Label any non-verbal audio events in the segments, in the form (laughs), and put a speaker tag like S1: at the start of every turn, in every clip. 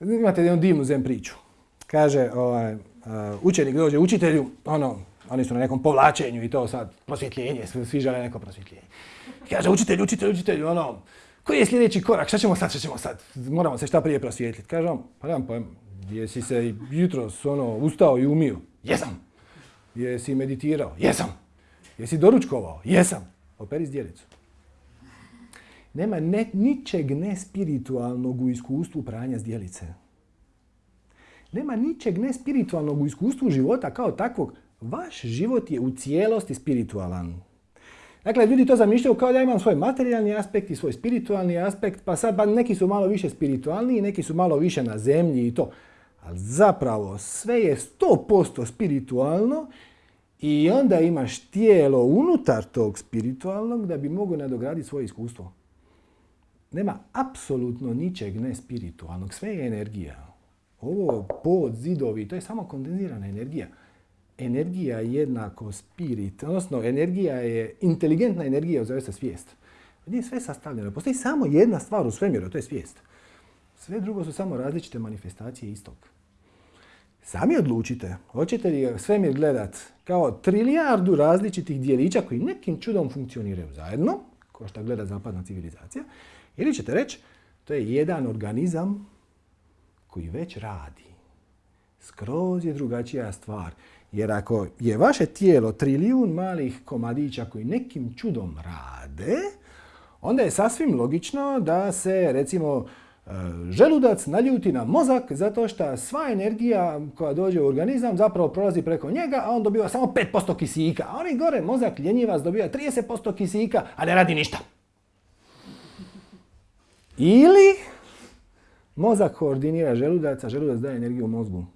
S1: Imate jednu divnu zem priču. Kaže, ovaj, učenik dođe učitelju, ono, oni su na nekom povlačenju i to sad, prosvjetljenje, svi žele neko prosvjetljenje. Kaže, učitelj, učitelj, učitelj, ono, koji je sljedeći korak, šta ćemo sad, šta ćemo sad, moramo se šta prije prosvjetljiti. Kaže on, pa nemam pojem, jesi se jutros ono, ustao i umio? Jesam. Jesi meditirao? Jesam. Jesi doručkovao? Jesam. Operi zdjelicu. Nema ne, ničeg nespiritualnog u iskustvu pranja zdjelice. Nema ničeg nespiritualnog u iskustvu života kao takvog. Vaš život je u cijelosti spiritualan. Dakle, ljudi to zamišljaju kao da imam svoj materijalni aspekt i svoj spiritualni aspekt, pa sad neki su malo više spiritualniji, neki su malo više na zemlji i to. Ali zapravo sve je 100% spiritualno i onda imaš tijelo unutar tog spiritualnog da bi mogo nadograditi svoje iskustvo. Nema apsolutno ničeg nespiritualnog, sve je energija. Ovo pod, zidovi, to je samo kondenzirana energija. Energija je jednako spirit, odnosno energija je inteligentna energija, zove se svijest. Nije sve sastavljeno. Postoji samo jedna stvar u svemiru, to je svijest. Sve drugo su samo različite manifestacije istog. Sami odlučite, hoćete li svemir gledat kao trilijardu različitih dijelića koji nekim čudom funkcioniraju zajedno, kao što gleda zapadna civilizacija, ili ćete reći, to je jedan organizam koji već radi. Skroz je drugačija stvar. Jer ako je vaše tijelo trilijun malih komadića koji nekim čudom rade, onda je sasvim logično da se, recimo, želudac naljuti na mozak zato što sva energija koja dođe u organizam zapravo prolazi preko njega, a on dobiva samo 5% kisika. A oni gore, mozak ljenjivac dobiva 30% kisika, a ne radi ništa. Ili mozak koordinira želudac, a želudac daje energiju mozgu.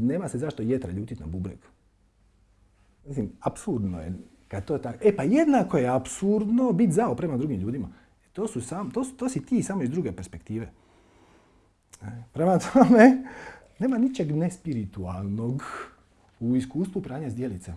S1: Nema se zašto jetra ljutiti na bubreg. Mislim, apsurdno je kad to tako. E pa jednako je apsurdno biti zao prema drugim ljudima. To, su sam, to, to si ti samo iz druge perspektive. E, prema tome, (laughs) nema ničeg nespiritualnog u iskustvu pranja zdjelica.